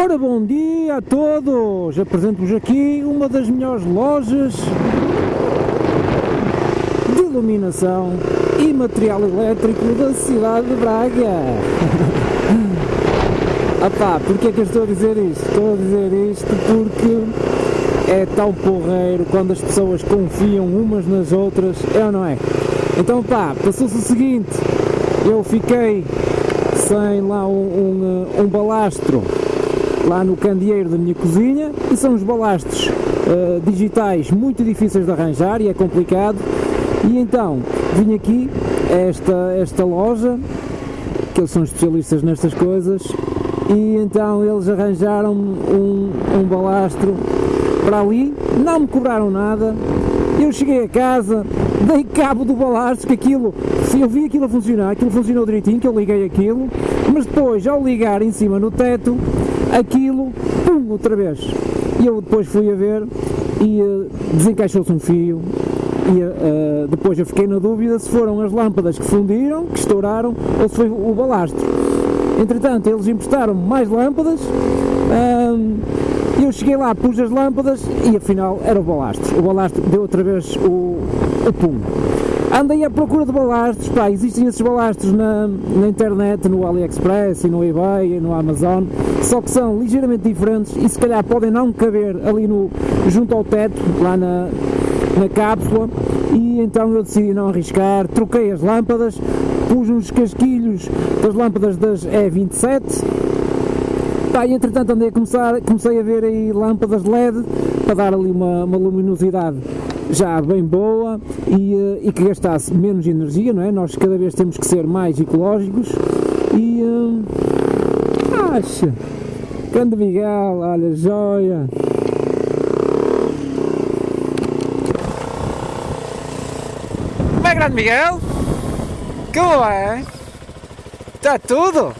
Ora, bom dia a todos! Apresento-vos aqui uma das melhores lojas de iluminação e material elétrico da cidade de Braga. Apá, porquê é que eu estou a dizer isto? Estou a dizer isto porque é tão porreiro quando as pessoas confiam umas nas outras, é ou não é? Então pá, passou-se o seguinte, eu fiquei sem lá um, um, um balastro lá no candeeiro da minha cozinha e são os balastros uh, digitais muito difíceis de arranjar e é complicado. E então vim aqui a esta, esta loja que eles são especialistas nestas coisas e então eles arranjaram um, um balastro para ali, não me cobraram nada. Eu cheguei a casa, dei cabo do balastro, que aquilo, eu vi aquilo a funcionar, aquilo funcionou direitinho, que eu liguei aquilo, mas depois, ao ligar em cima no teto, aquilo, pum, outra vez. E eu depois fui a ver e uh, desencaixou-se um fio e uh, depois eu fiquei na dúvida se foram as lâmpadas que fundiram, que estouraram, ou se foi o balastro. Entretanto, eles emprestaram mais lâmpadas, uh, eu cheguei lá, pus as lâmpadas e afinal era o balastro. O balastro deu outra vez o, o pum. Andei à procura de balastros, pá, existem esses balastros na, na internet, no AliExpress e no eBay e no Amazon, só que são ligeiramente diferentes e se calhar podem não caber ali no, junto ao teto, lá na, na cápsula, e então eu decidi não arriscar, troquei as lâmpadas, pus uns casquilhos das lâmpadas das E27, pá, e entretanto andei a começar, comecei a ver aí lâmpadas LED para dar ali uma, uma luminosidade já bem boa e, eh, e, que gastasse menos energia, não é? Nós cada vez temos que ser mais ecológicos e uh, acha grande Miguel, olha, joia Como é grande Miguel? Como é? Está tudo?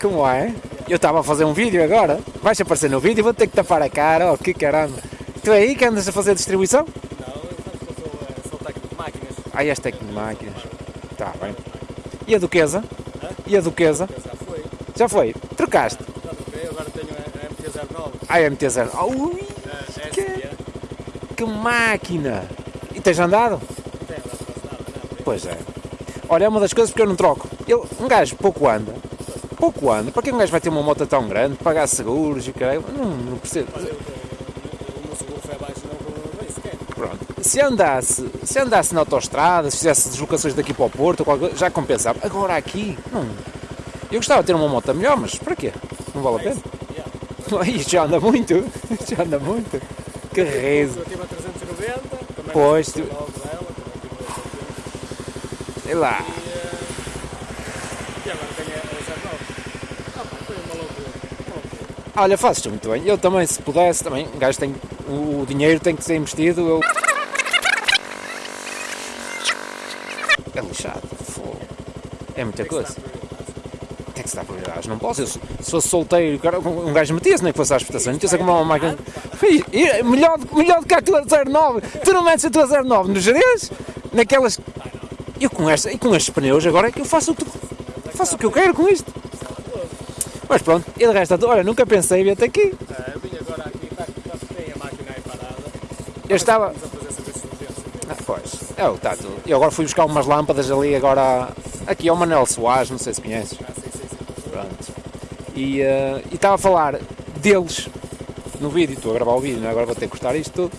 Como é? Eu estava a fazer um vídeo agora, vais aparecer no vídeo e vou ter que tapar a cara, oh que caramba Tu é aí que andas a fazer distribuição? Não, eu sou, sou técnico de máquinas. Ah, és técnico de máquinas. Está bem. E a Duquesa? Hã? E a Duquesa? Já foi. Já foi? Trocaste? Já troquei, agora tenho a MT-09. Ah, a MT-09. Ui, é, que, que máquina! E tens andado? Tem, não. Pois é. Olha, é uma das coisas porque eu não troco. Eu, um gajo pouco anda. Pouco anda. Para que um gajo vai ter uma moto tão grande? Pagar seguros e caralho? Não, não percebo. Olha, eu tô, o meu seguro foi abaixo, não bem sequer. Pronto. Se andasse, se andasse na autostrada, se fizesse deslocações daqui para o Porto, já compensava. Agora aqui, não. Eu gostava de ter uma moto melhor, mas para quê? Não vale a pena? Yeah. Isto já anda muito, isto já anda muito. Que rezo. Eu tive a 390, também Pois, tu... tu- dela, também tive a 390. Sei lá. E, agora tenho a 09. Ah foi uma loucura. Olha, fazes muito bem. Eu também, se pudesse, também, um gajo tem. O, o dinheiro tem que ser investido. Eu... É muita Tem coisa. que é que se dá prioridades? Não posso. Eu, se se fosse solteiro, cara, um gajo metia-se, nem que fosse à exportação. Metia-se a comprar uma máquina. Melhor, melhor do que a tua 09. Tu não metes a tua 09 nos Jerez? Naquelas. Eu com, esta, e com estes pneus agora é que eu faço o que, faço o que eu quero com isto. Mas pronto, e de resto, olha, nunca pensei vir até aqui. Ah, eu vim agora aqui, tá, tá, tem a máquina aí parada. Eu estava. Ah, pois, é o que está tudo. Eu agora fui buscar umas lâmpadas ali, agora. Aqui ao Manel Soares, não sei se conheces. Ah, sim, sim, sim. Pronto. E e estava a falar deles no vídeo, estou a gravar o vídeo, não é? agora vou ter que cortar isto tudo.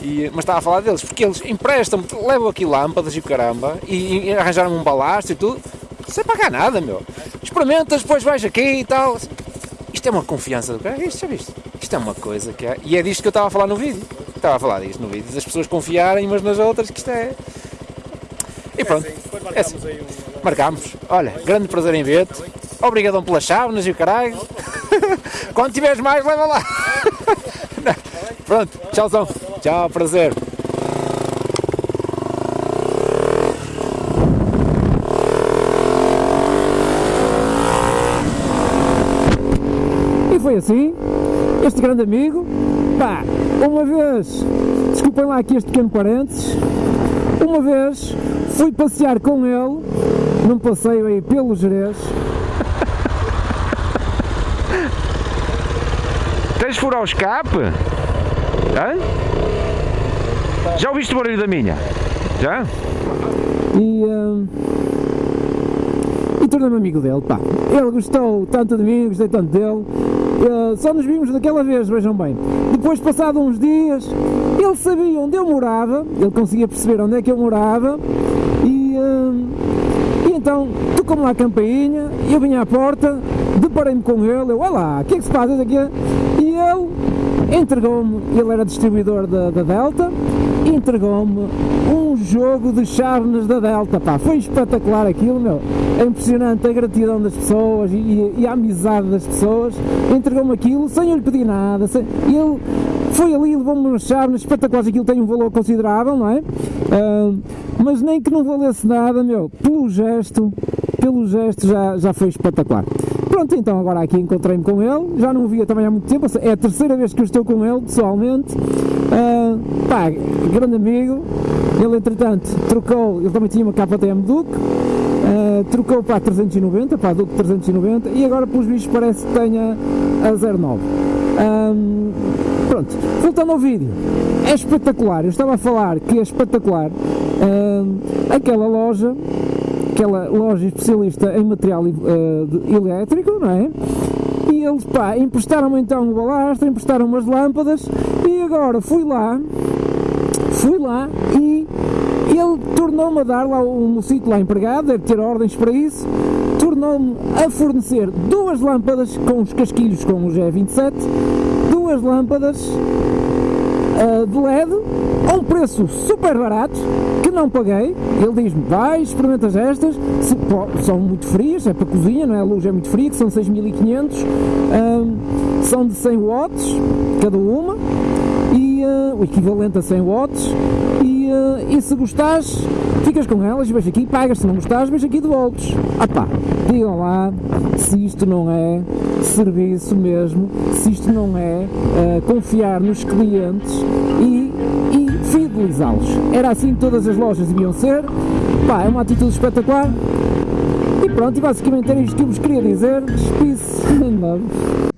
E, mas estava a falar deles, porque eles emprestam-me, levam aqui lâmpadas e o caramba, e, e arranjaram um balastro e tudo, sem pagar nada, meu. Experimentas, depois vais aqui e tal. Isto é uma confiança do cara, isto já viste? Isto é uma coisa que é. E é disto que eu estava a falar no vídeo. Estava a falar disto no vídeo, das pessoas confiarem umas nas outras, que isto é. E pronto, É assim, marcámos. Olha, grande prazer em ver-te. Obrigadão pelas chávenas e o caralho. Quando tiveres mais, leva lá. Pronto, tchauzão. Tchau, prazer. E foi assim, este grande amigo, pá, uma vez, desculpem lá aqui este pequeno parênteses, uma vez fui passear com ele, num passeio aí pelo Jerez, Queres furar o escape? Hã? Já ouviste o barulho da minha? Já? E, hum, e tornei-me amigo dele, pá. Ele gostou tanto de mim, gostei tanto dele. Eh, só nos vimos daquela vez, vejam bem. Depois, passado uns dias, ele sabia onde eu morava, ele conseguia perceber onde é que eu morava e, hum, e então tocou-me lá a campainha, eu vim à porta, deparei-me com ele, eu, olha lá, o que é que se passa aqui? E ele entregou-me, ele era distribuidor da, da Delta, entregou-me um jogo de chávenas da Delta, pá, foi espetacular aquilo, meu, é impressionante a gratidão das pessoas e, e- a amizade das pessoas, entregou-me aquilo sem eu lhe pedir nada, sem, ele foi ali, levou-me umas chávenas espetaculares, aquilo tem um valor considerável, não é? Ah, mas nem que não valesse nada, meu, pelo gesto, pelo gesto já, já foi espetacular. Pronto, então agora aqui encontrei-me com ele, já não o via também há muito tempo, é a terceira vez que eu estou com ele, pessoalmente. Ah, pá, grande amigo, ele entretanto trocou, ele também tinha uma KTM Duke, ah, trocou para a 390, para a Duke 390 e agora pelos bichos parece que tenha a 09. Ahm, pronto, voltando ao vídeo, é espetacular, eu estava a falar que é espetacular aquela loja aquela loja especialista em material de- elétrico, não é? E eles, pá, emprestaram-me então o balastro, emprestaram umas lâmpadas e agora fui lá, fui lá e ele tornou-me a dar lá um mocito lá empregado, deve ter ordens para isso, tornou-me a fornecer duas lâmpadas com os casquilhos com o G27, duas lâmpadas uh, de LED a um preço super barato não paguei. Ele diz-me: vai, experimentas estas, se- pô, são muito frias, é para cozinha, não é? A luz é muito fria, que são 6500, ahm, são de 100 watts cada uma, e ah, o equivalente a 100 watts. E, ah, e se gostares, ficas com elas vais aqui, pagas. Se não gostares, vais aqui de voltas. Ah pá, digam lá se isto não é serviço mesmo, se isto não é ah, confiar nos clientes fidelizá-los. Era assim que todas as lojas deviam ser. Pá, é uma atitude espetacular. E pronto, e basicamente era isto que eu vos queria dizer. Love.